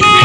Come on!